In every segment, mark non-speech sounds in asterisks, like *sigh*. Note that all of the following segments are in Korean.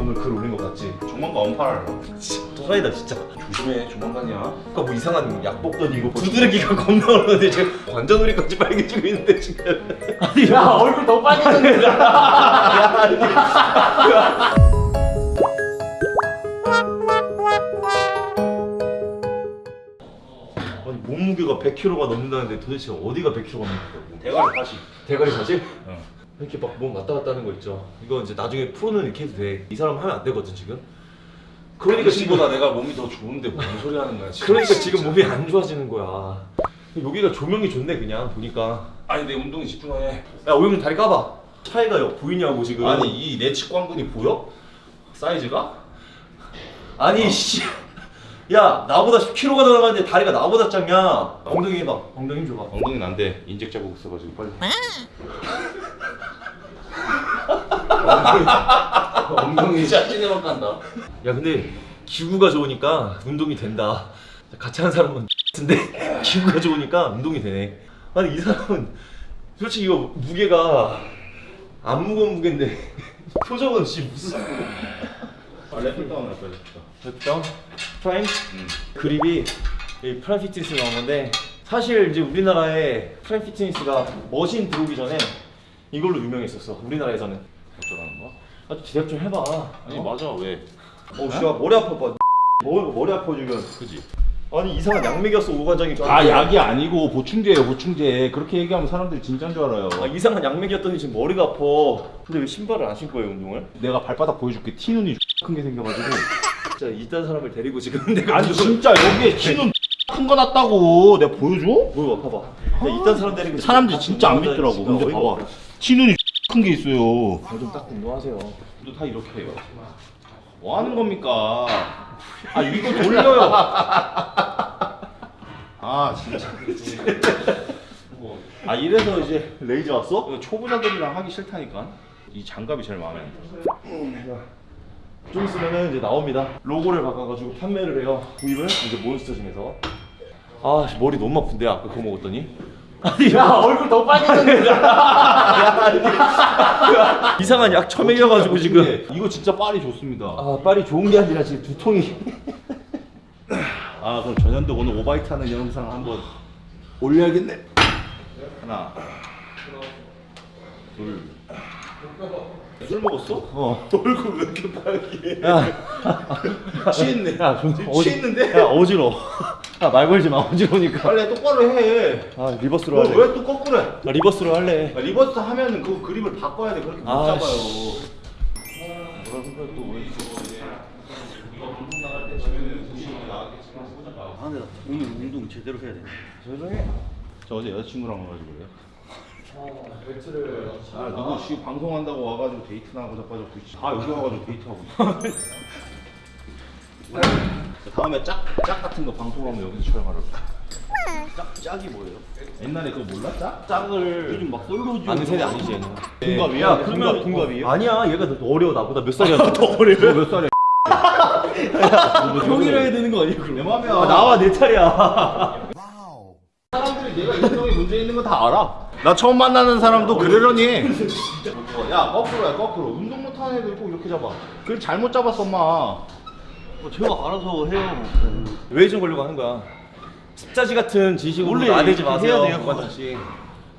오늘 글 올린 거 봤지? 조만간 언팔. 진짜 또라이다 진짜 조심해 조만간이야. 아까 뭐 이상한 약 먹더니 이거 두드러기가 겁나 오는데 지금 관자놀이까지 빨개지고 있는데 지금 아니 야 얼굴 더 빨개졌네 *laughs* 아니 몸무게가 100kg가 넘는다는데 도대체 어디가 100kg가 넘는다고 대가리 다시. 대가리 사실? 응. 이렇게 막 몸 왔다 갔다 하는 거 있죠 이거 이제 나중에 프로는 이렇게 해도 돼이 사람 하면 안 되거든 지금 그러니까 지금 지금보다 내가 몸이 더 좋은데 뭔 소리 하는 거야 지금. 그러니까 지금 몸이 안 좋아지는 거야 여기가 조명이 좋네 그냥 보니까 아니 내 운동에 집중해. 야 오영준 다리 까봐 차이가 보이냐고 지금 아니 이 내 측 광근이 보여? 사이즈가? 아니 씨. 야 나보다 10kg가 더 나가는데 다리가 나보다 작냐? 엉덩이 해봐 엉덩이 힘 줘봐. 엉덩이는 안 돼. 인젝 자국 있어가지고 빨리. 엉덩이. 짜증내만 간다. 야 근데 기구가 좋으니까 운동이 된다. 같이 하는 사람은 *laughs* 근데 기구가 좋으니까 운동이 되네. 아니 이 사람은 솔직히 이거 무게가 안 무거운 무게인데 *laughs* 표정은 씨 무슨 아 랩을 다운 할 거야. 됐죠? Prime? 응. 그립이 이 Prime Fitness 나온 건데 사실 이제 우리나라에 Prime Fitness가 machine 들어오기 전에 이걸로 유명했었어 우리나라에서는 어쩌라는 거야? 아 대답 좀 해봐 아니 어? 맞아 왜? 어 씨야 머리 아파 봐 머리, 머리 아파 지금 그지? 아니 이상한 약 먹였어 오관장이 아 약이 아니고 보충제예요 보충제 그렇게 얘기하면 사람들이 진짜인 줄 알아요 아 이상한 약 먹였더니 지금 머리가 아파 근데 왜 신발을 안 신고 해요 운동을? 내가 발바닥 보여줄게 티 눈이 큰 게 생겨가지고 진짜 이딴 사람을 데리고 지금 *laughs* 내가 아니 진짜 여기에 티눈 *laughs* 큰거 났다고 내가 보여줘? 뭐야 봐봐. 야, 이딴 사람 데리고 사람들이 진짜 안 믿더라고. 근데 봐봐. 티눈이 *laughs* 큰게 있어요. 좀 닦고 운동하세요. 또 다 이렇게 해요. 뭐 하는 겁니까? 아 이거 돌려요. 아 진짜. 아 이래서 이제 레이저 왔어? 초보자들이랑 하기 싫다니까. 이 장갑이 제일 마음에 안 들어 좀 있으면은 이제 나옵니다. 로고를 바꿔가지고 판매를 해요. 구입을 이제 몬스터짐에서. 아 씨, 머리 너무 아픈데 아까 그거 먹었더니. *laughs* 아니 야 얼굴 더 빨개졌네 이상한 약 처먹여가지고 지금. 이거 진짜 빨이 좋습니다 아 빨이 좋은 게 아니라 지금 두통이. *laughs* 아 그럼 전현도 오늘 오바이트 하는 영상 한번 올려야겠네 하나 둘 술 먹었어? 어. *laughs* 얼굴 왜 이렇게 빨개 야. *laughs* 취했네 야 좀. 취했는데? 야 어지러. 야말 걸지 마 어지러니까. 빨리 똑바로 해 아 reverse로 할래. 왜 또 거꾸로 해? 아, reverse로 할래. 아, reverse 하면은 그 그립을 바꿔야 돼 그렇게 못 아, 잡아요 씨. 또왜 아 근데 나 오늘 운동 제대로 해야 돼 조용해. 저 어제 여자친구랑 와가지고 그래요 아 누구 씨 방송한다고 와가지고 데이트 나가고 자빠졌고 씨. 다 여기 와가지고 데이트하고. *laughs* 다음에 짝, 짝 같은 거 방송하면 여기서 촬영하라고 짝, 짝이 뭐예요? 옛날에 그거 몰라? 짝? 짝을 요즘 막 솔로지 아는 세대 아니지 얘는. 동갑이야? 야 동갑, 그러면 동갑이에요? 아니야 얘가 더 어려 나보다 몇 살이야? *laughs* 더 어려. 너몇 살이야? *laughs* 형이라 해야 되는 거 아니야 그럼? 내 맘이야 아, 나와 내 차례야. 사람들이 내가 인성에 문제 있는 거 다 알아 나 처음 만나는 사람도 그러려니 해. 야 거꾸로 야 거꾸로 운동 못하는 애들 꼭 이렇게 잡아 그래 잘못 잡았어 엄마 뭐 제가 알아서 해요 왜좀 걸려고 하는 거야? 습자지 같은 지식으로 나대지 이렇게 마세요. 해야 돼요. 씨.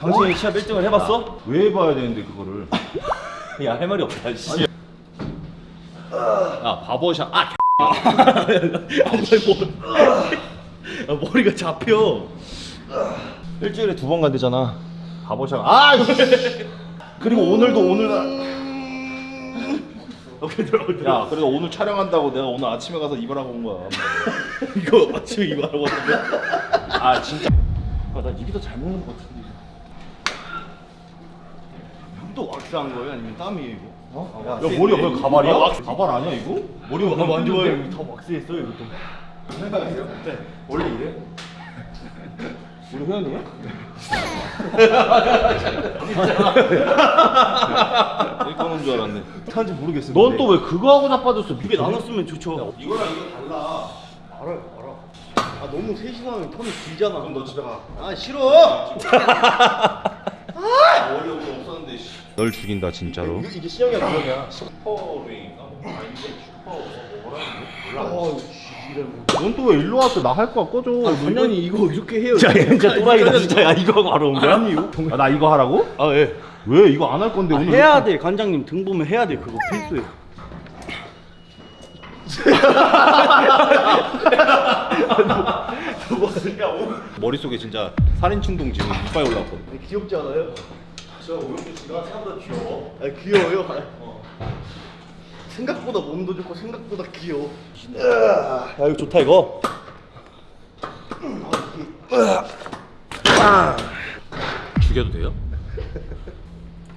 당신이 시합 1등을 해봤어? 왜 해봐야 되는데 그거를 야 할 말이 없다. 씨. 야 바버샷 아 *laughs* 아, 머리가 잡혀. 일주일에 두 번 간대잖아. 바버샷 아 그리고 오늘도 오늘 오케이 들어. 야 그래도 오늘 촬영한다고 내가 오늘 아침에 가서 이발하고 온 거야 *laughs* 이거 아침에 이거 하고 왔는데. 아 진짜 아나 입이 더 잘 먹는 것 같은데. 또 왁스한 거예요? 아니면 땀이에요 이거? 어? 야 머리가 왜 가발이야? 가발 아니야 이거? 머리가. 떴는데? 이거 다 왁스했어요 이것도. 네. 원래 이래? 우리 회원이에요? 여기 꺼놓은 줄 알았네. 타는지 모르겠어. 넌 또 왜 그거 하고 자빠졌어? 두개 나눴으면 좋죠. 이거랑 이거 달라. 알아요 알아. 아 너무 셋이서 하면 텀이 길잖아. 그럼 너 집에 가. 아 싫어! 머리 여기 없었는데 씨. 널 죽인다 진짜로. 이게, 이게 신영이야 구형이야 넌 또 왜 일로 왔어? 나 할거 꺼줘. 관장님 이거 이렇게 해요. 야 진짜 또라이다 진짜 야 이거 바로 온 거야? 아, 나 이거 하라고? 아 예. 왜 이거 안 할 건데 오늘? 해야 돼 관장님 등 보면 해야 돼 그거 필수예요. *laughs* 머릿속에 진짜 살인 충동 지금 이빨 올라왔거든. 귀엽지 않아요? 저 오영주 씨가 생각보다 귀여워 아 귀여워요. 생각보다 몸도 좋고 생각보다 귀여워. 야 이거 좋다 이거 죽여도 돼요?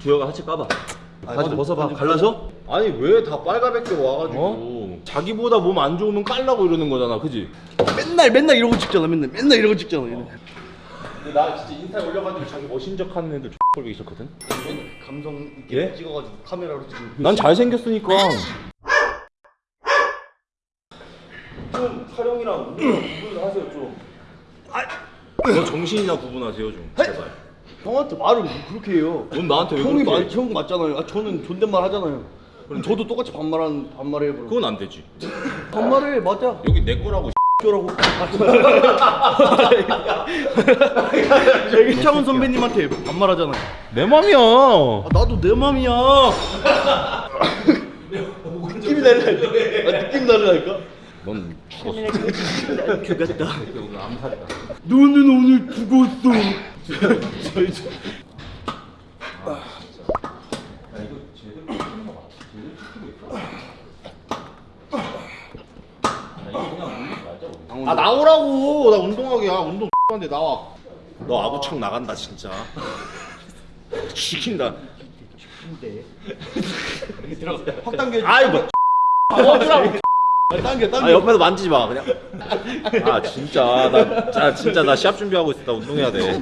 주혁아 하체 까봐 바지 벗어봐 갈라져? 아니 왜 다 빨가벗게 와가지고 자기보다 몸 안 좋으면 깔라고 이러는 거잖아, 그지? 맨날 맨날 이러고 찍잖아. 맨날 맨날 이러고 찍잖아. 얘네. 근데 나 진짜 인스타에 올려가지고 자기 멋진 척 하는 애들 X 꼴보기 있었거든. 감성 있게 예? 찍어가지고 카메라로 찍는. 난 잘생겼으니까. 좀 촬영이랑 구분을 하세요 좀 너 정신이나 구분하세요 좀. 제발. 형한테 말을 뭐 그렇게 해요. 넌 나한테 왜 형이 그렇게? 말, 형 맞잖아요. 아, 저는 존댓말 하잖아요. 그럼 저도 똑같이 반말한 반말해 버려. 그건 안 되지. *laughs* 반말해 맞아. 여기 내 거라고. 라고 이창훈 *laughs* 선배님한테 반말하잖아요. 내 맘이야. 아, 나도 내 맘이야. 느낌이 다르다니까. 아, 느낌 다르다니까. 넌 죽었어. 그같다. 오늘 암살이다. 너는 오늘 죽었어. *laughs* 아 나오라고. 나 운동하게. 야 운동 한데 나와. 너 아구창 나간다 진짜. *laughs* 죽인다. 확 당겨. 아이 뭐. 당겨 당겨. 아 옆에서 만지지 마 그냥. 아 진짜 나, 나 진짜 나 시합 준비하고 있어. 나 운동해야 돼.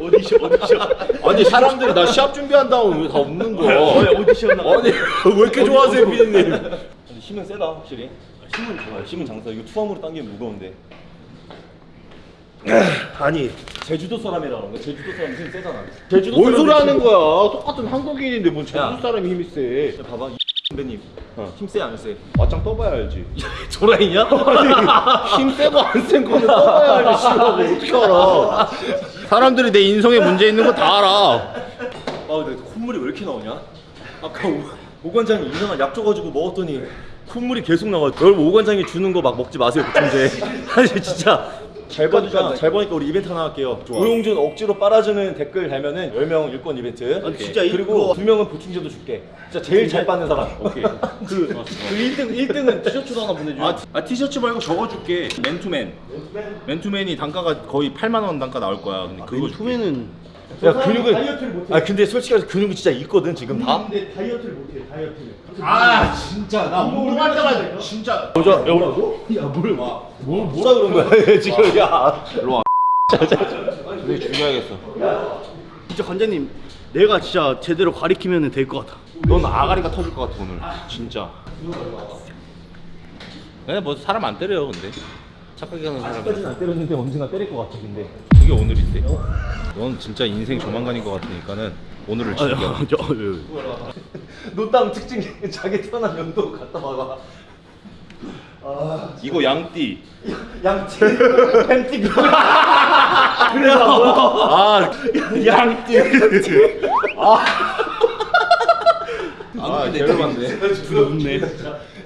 오디션 오디션. 아니 사람들이 나 시합 준비한다고 왜다 웃는 거야? 오디션. 아니 왜 이렇게 좋아하세요 피디님? 근데 힘은 세다 확실히 힘은 좋아 힘은 장사 이거 투함으로 당기면 무거운데 *clears throat* 아니 제주도 사람이라 그런 거 제주도 사람 힘 세잖아 제주도 뭔 소리 하는 거야? 똑같은 한국인인데 뭔 제주 야. 사람이 힘이 세? 힘- 봐봐 이 선배님 힘세 안 세? 맞짱 떠봐야 알지. *laughs* 조라이냐? 힘 세고 안 센 거는 떠봐야 알지. 싫어하고 어떻게 알아? 사람들이 내 인성에 문제 있는 거 다 알아. 아 근데 콧물이 왜 이렇게 나오냐? 아까 오, 오 관장이 이상한 약 줘가지고 먹었더니 콧물이 계속 나와 여러분 오 관장이 주는 거 막 먹지 마세요 보통제. *laughs* 아니 진짜. 잘 보니까 잘 보니까 우리 이벤트 하나 할게요. 오용준 억지로 빨아주는 댓글 달면은 10명 일권 이벤트. 아, 진짜 이- 그리고 그거- 두 명은 보충제도 줄게. 진짜 제일 잘 빠는 사람. 오케이. *laughs* 그, 그 1등 1등은 티셔츠도 하나 보내 줘 아, 아 티셔츠 말고 적어 줄게. 맨투맨. 맨투맨이 단가가 거의 8만 원 단가 나올 거야. 근데 그거 줄게. 투맨은 야 근육은 아 근데 솔직히 말해서 근육이 진짜 있거든 지금 다 근데 다이어트를 못해 다이어트를. 아 진짜 나 운동할 때마다 진짜. 보자 야 뭐라고? 야뭘 뭐, 뭐라 그런 거야 *laughs* 지금 야 일로 와. 근데 죽여야겠어. 진짜 관장님 내가 진짜 제대로 가리키면 될 것 같아. 넌 아가리가 터질 것 같아 오늘. 진짜. 그냥 뭐 사람 안 때려요 근데. 착하게 하는 사람. 아직까지는 안 때렸는데 언젠가 때릴 것 같아 근데 그게 오늘인데. 넌 진짜 인생 조만간인 것 같으니까는 오늘을 즐겨. 노땅 *laughs* 특징 *laughs* 자기 태어난 연도 갖다 봐봐 이거 양띠. 양치 *laughs* 팬티 그래서 뭐야 아 양띠. 아 개열받네. 웃네.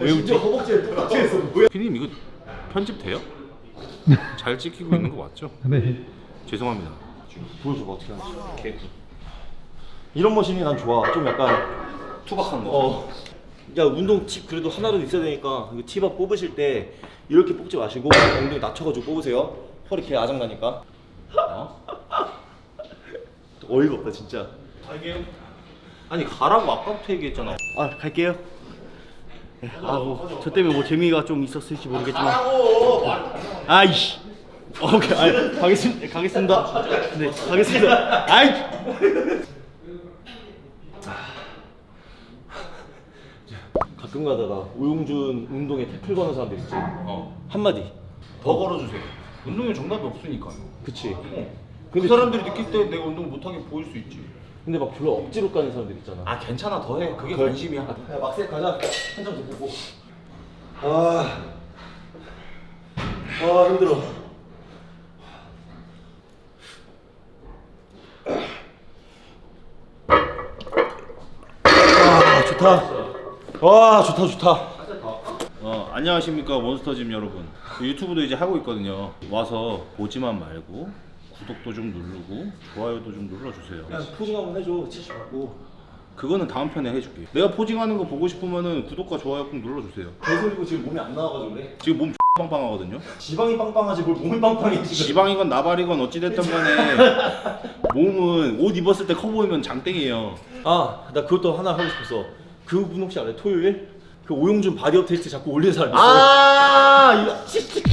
왜 웃지? 허벅지에 똑같이 뭐야 피디님 이거 편집 돼요? 잘 찍히고 있는 거 맞죠? *laughs* 네. 죄송합니다. 보여줘봐 어떻게 하는지 개구 이런 머신이 난 좋아 좀 약간 투박한 거. 어. 야 운동 팁 그래도 하나라도 있어야 되니까 이거 팁업 뽑으실 때 이렇게 뽑지 마시고 엉덩이 낮춰가지고 뽑으세요 허리 개 아작나니까 어? *laughs* 어이가 없다 진짜 아니 가라고 아까부터 얘기했잖아. 아 갈게요. 예, 아, 뭐, 저 때문에 뭐 재미가 좀 있었을지 모르겠지만. 아이씨. 어, 오케이, 아, 가겠습니다. 가겠습니다. 네, 가겠습니다. 아이. 가끔 가다가 오용준 운동에 태클 거는 사람들 있지 어. 한마디 더 걸어주세요. 운동에 정답이 없으니까. 그치 그 사람들이 느낄 때 내가 운동 못하게 보일 수 있지. 근데 막 별로 억지로 까는 사람들 있잖아. 아 괜찮아 더해 그게 그래. 관심이야 야, 막세 가자. 한 장 더 보고. 아. 아, 힘들어. 아, 좋다. 와, 좋다, 좋다. 어, 안녕하십니까 몬스터짐 여러분 그 유튜브도 이제 하고 있거든요 와서 보지만 말고 구독도 좀 누르고 좋아요도 좀 눌러주세요 그냥 포징 한번 해줘. 치즈 받고. 그거는 다음 편에 해줄게 내가 포징하는 거 보고 싶으면은 구독과 좋아요 꼭 눌러주세요 개소리고 지금 몸이 안 나와가지고 그래. 지금 몸 빵빵하거든요 지방이 빵빵하지 뭘 몸이 빵빵해 지금. 지방이건 나발이건 어찌됐든 간에 *laughs* 몸은 옷 입었을 때 커 보이면 장땡이에요 아, 나 그것도 하나 하고 싶었어. 그분 혹시 알아요? 토요일? 그 오용준 body up 테스트 자꾸 올리는 사람 있어요. 아,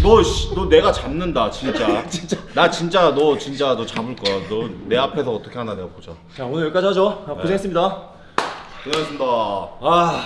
너, 씨, 너 내가 잡는다, 진짜. *laughs* 진짜. 나 진짜 너 진짜 너 잡을 거야. 너 내 앞에서 어떻게 하나 내가 보자. 자, 오늘 여기까지 하죠. 아, 고생했습니다. 고생하셨습니다. 아,